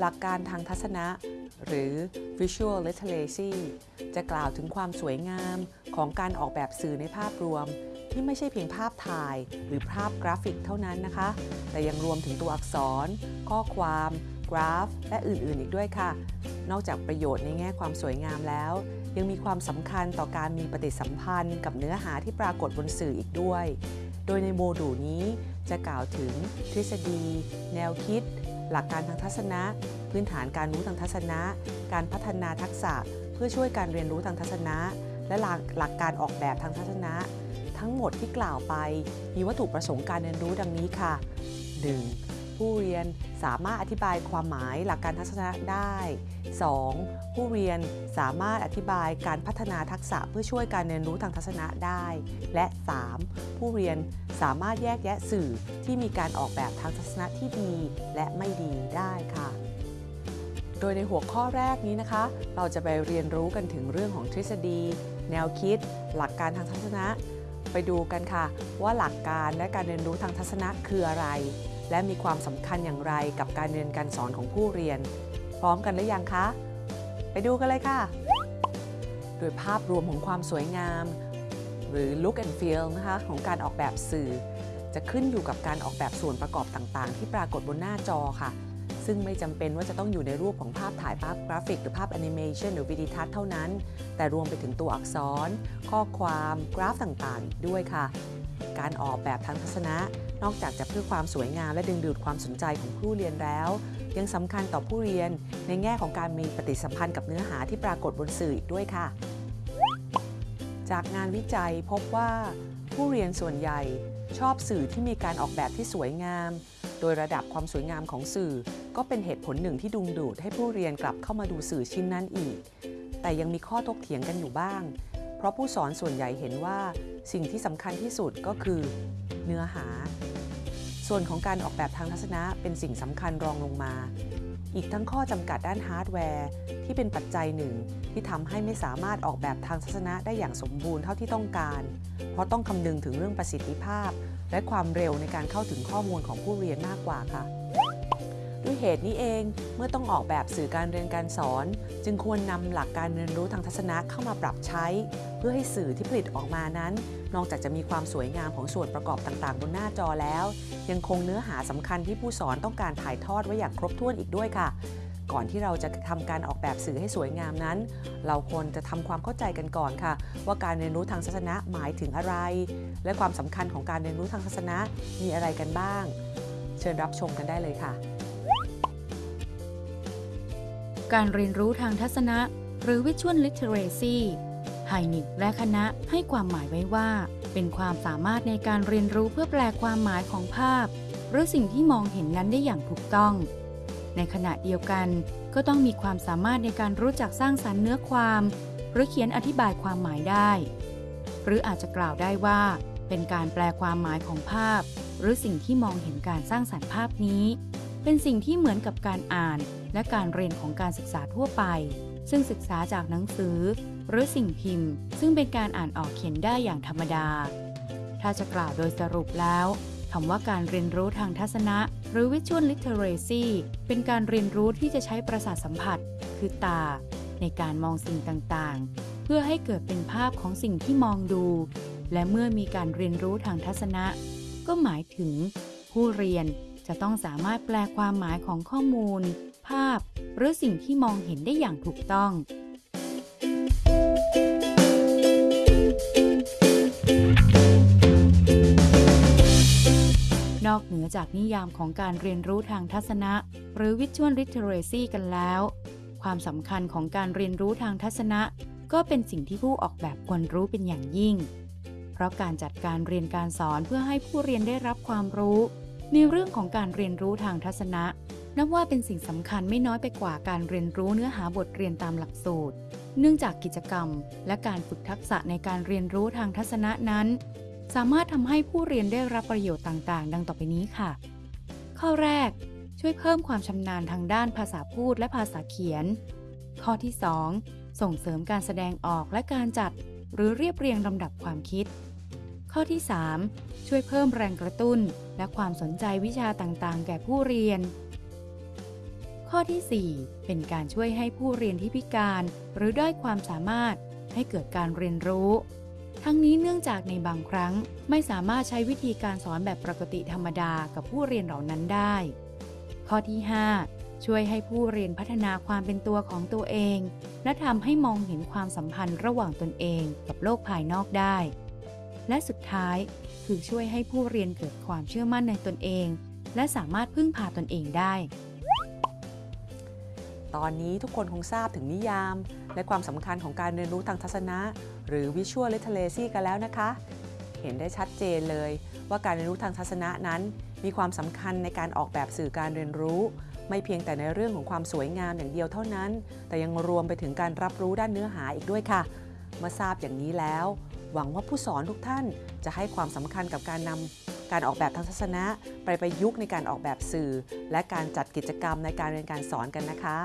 หลักการทางทัศนะ หรือ visual literacy จะกล่าวถึงความสวยงามของการออกแบบสื่อในภาพรวม ที่ไม่ใช่เพียงภาพถ่าย หรือภาพกราฟิกเท่านั้นนะคะ แต่ยังรวมถึงตัวอักษร ข้อความ กราฟ และอื่นๆ อีกด้วยค่ะ นอกจากประโยชน์ในแง่ความสวยงามแล้ว ยังมีความสำคัญต่อการมีปฏิสัมพันธ์กับเนื้อหาที่ปรากฏบนสื่ออีกด้วย โดยในโมดูลนี้จะกล่าวถึงทฤษฎี แนวคิด หลักการทางทัศนะ พื้นฐานการรู้ทางทัศนะ การพัฒนาทักษะเพื่อช่วยการเรียนรู้ทางทัศนะ และหลักหลกการออกแบบทางทัศนะ ทั้งหมดที่กล่าวไป มีวัตถุประสงค์การเรียนรู้ดังนี้ค่ะ 1. ผู้เรียนสามารถอธิบายความหมายหลักการทัศนะได้ 2. ผู้เรียนสามารถอธิบายการพัฒนาทักษะเพื่อช่วยการเรียนรู้ทางทัศนะได้ และ 3. ผู้เรียนสามารถแยกแยะสื่อที่มีการออกแบบทางทัศนะที่ดีและไม่ดีได้ค่ะ โดยในหัวข้อแรกนี้นะคะ เราจะไปเรียนรู้กันถึงเรื่องของทฤษฎี แนวคิด หลักการทางทัศนะ ไปดูกันค่ะ ว่าหลักการและการเรียนรู้ทางทัศนะคืออะไร และมีความสำคัญอย่างไรกับการเรียนการสอนของผู้เรียน พร้อมกันหรือยังคะ ไปดูกันเลยค่ะ โดยภาพรวมของความสวยงาม หรือ look and feel นะคะของการออกแบบสื่อ จะขึ้นอยู่กับการออกแบบส่วนประกอบต่างๆ ที่ปรากฏบนหน้าจอค่ะ ซึ่งไม่จำเป็นว่าจะต้องอยู่ในรูปของภาพถ่ายภาพกราฟิก หรือภาพแอนิเมชันหรือวิดีทัศน์เท่านั้น แต่รวมไปถึงตัวอักษร ข้อความ กราฟต่างๆ ด้วยค่ะ การออกแบบทางทัศนะ นอกจากจะเพื่อความสวยงามและดึงดูดความสนใจของผู้เรียนแล้ว ยังสำคัญต่อผู้เรียนในแง่ของการมีปฏิสัมพันธ์กับเนื้อหาที่ปรากฏบนสื่ออีกด้วยค่ะ จากงานวิจัยพบว่า ผู้เรียนส่วนใหญ่ชอบสื่อที่มีการออกแบบที่สวยงาม โดยระดับความสวยงามของสื่อ ก็เป็นเหตุผลหนึ่งที่ดึงดูดให้ผู้เรียนกลับเข้ามาดูสื่อชิ้นนั้นอีก แต่ยังมีข้อถกเถียงกันอยู่บ้าง เพราะผู้สอนส่วนใหญ่เห็นว่าสิ่งที่สำคัญที่สุดก็คือ เนื้อหา ส่วนของการออกแบบทางทัศนะเป็นสิ่งสำคัญรองลงมา อีกทั้งข้อจำกัดด้านฮาร์ดแวร์ ที่เป็นปัจจัยหนึ่ง ที่ทำให้ไม่สามารถออกแบบทางทัศนะได้อย่างสมบูรณ์เท่าที่ต้องการ เพราะต้องคำนึงถึงเรื่องประสิทธิภาพ และความเร็วในการเข้าถึงข้อมูลของผู้เรียนมากกว่าค่ะ ด้วยเหตุนี้เอง เมื่อต้องออกแบบสื่อการเรียนการสอน จึงควรนำหลักการเรียนรู้ทางทัศนะเข้ามาปรับใช้ เพื่อให้สื่อที่ผลิตออกมานั้น นอกจากจะมีความสวยงามของส่วนประกอบต่างๆ บนหน้าจอแล้ว ยังคงเนื้อหาสำคัญที่ผู้สอนต้องการถ่ายทอดไว้อย่างครบถ้วนอีกด้วยค่ะ ก่อนที่เราจะทำการออกแบบสื่อให้สวยงามนั้น เราควรจะทำความเข้าใจกันก่อนค่ะ ว่าการเรียนรู้ทางทัศนะหมายถึงอะไร และความสำคัญของการเรียนรู้ทางทัศนะมีอะไรกันบ้าง เชิญรับชมกันได้เลยค่ะ การเรียนรู้ทางทัศนะ หรือ Visual Literacy ไฮนิกและคณะให้ความหมายไว้ว่า เป็นความสามารถในการเรียนรู้เพื่อแปลความหมายของภาพ หรือสิ่งที่มองเห็นนั้นได้อย่างถูกต้อง ในขณะเดียวกัน ก็ต้องมีความสามารถในการรู้จักสร้างสรรค์เนื้อความ หรือเขียนอธิบายความหมายได้ หรืออาจจะกล่าวได้ว่า เป็นการแปลความหมายของภาพ หรือสิ่งที่มองเห็นการสร้างสรรค์ภาพนี้ เป็นสิ่งที่เหมือนกับการอ่าน และการเรียนของการศึกษาทั่วไป ซึ่งศึกษาจากหนังสือ หรือสิ่งพิมพ์ ซึ่งเป็นการอ่านออกเขียนได้อย่างธรรมดา ถ้าจะกล่าวโดยสรุปแล้วคำว่าการเรียนรู้ทางทัศนะ หรือ Visual Literacy เป็นการเรียนรู้ที่จะใช้ประสาทสัมผัส คือตา ในการมองสิ่งต่างๆ เพื่อให้เกิดเป็นภาพของสิ่งที่มองดู และเมื่อมีการเรียนรู้ทางทัศนะ ก็หมายถึง ผู้เรียน จะต้องสามารถแปลความหมายของข้อมูล ภาพ หรือสิ่งที่มองเห็นได้อย่างถูกต้อง นอกเหนือจากนิยามของการเรียนรู้ทางทัศนะ หรือ Visual Literacy กันแล้ว ความสำคัญของการเรียนรู้ทางทัศนะ ก็เป็นสิ่งที่ผู้ออกแบบควรรู้เป็นอย่างยิ่ง เพราะการจัดการเรียนการสอนเพื่อให้ผู้เรียนได้รับความรู้ ในเรื่องของการเรียนรู้ทางทัศนะ นับว่าเป็นสิ่งสำคัญไม่น้อยไปกว่าการเรียนรู้เนื้อหาบทเรียนตามหลักสูตร เนื่องจากกิจกรรม และการฝึกทักษะในการเรียนรู้ทางทัศนะนั้น สามารถทำให้ผู้เรียนได้รับประโยชน์ต่าง ๆ ดังต่อไปนี้ค่ะ ข้อแรก ช่วยเพิ่มความชำนาญทางด้านภาษาพูดและภาษาเขียน ข้อที่ 2 ส่งเสริมการแสดงออกและการจัด หรือเรียบเรียงลำดับความคิด ข้อที่ 3 ช่วยเพิ่มแรงกระตุ้น และความสนใจวิชาต่างๆ แก่ผู้เรียน ข้อที่ 4 เป็นการช่วยให้ผู้เรียนที่พิการ หรือด้อยความสามารถให้เกิดการเรียนรู้ ทั้งนี้เนื่องจากในบางครั้งไม่สามารถใช้วิธีการสอนแบบปกติธรรมดากับผู้เรียนเหล่านั้นได้ ข้อที่ 5 ช่วยให้ผู้เรียนพัฒนาความเป็นตัวของตัวเอง และทำให้มองเห็นความสัมพันธ์ระหว่างตนเองกับโลกภายนอกได้ และสุดท้าย คือช่วยให้ผู้เรียนเกิดความเชื่อมั่นในตนเอง และสามารถพึ่งพาตนเองได้ ตอนนี้ทุกคนคงทราบถึงนิยาม และความสำคัญของการเรียนรู้ทางทัศนะ หรือ Visual Literacy กันแล้วนะคะ เห็นได้ชัดเจนเลยว่าการเรียนรู้ทางทัศนะนั้น มีความสำคัญในการออกแบบสื่อการเรียนรู้ ไม่เพียงแต่ในเรื่องของความสวยงามอย่างเดียวเท่านั้น แต่ยังรวมไปถึงการรับรู้ด้านเนื้อหาอีกด้วยค่ะเมื่อทราบอย่างนี้แล้ว หวังว่าผู้สอนทุกท่านจะให้ความสำคัญกับการนำการออกแบบทางศาสนะไปประยุกต์ในการออกแบบสื่อ และการจัดกิจกรรมในการเรียนการสอนกันนะคะ